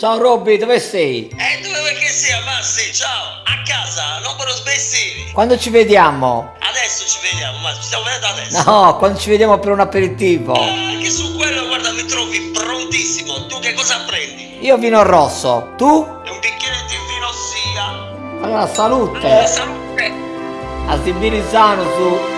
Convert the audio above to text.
Ciao Robby, dove sei? Eh, dove vuoi che sia, Massi? Ciao, a casa, non per sbessini. Quando ci vediamo? Adesso ci vediamo, ma ci stiamo vedendo adesso. No, quando ci vediamo per un aperitivo. Eh, Anche su quello, guarda, mi trovi prontissimo. Tu che cosa prendi? Io vino rosso, tu? E un bicchiere di vino sia. Allora salute! Allora, salute. A Sibirisano su.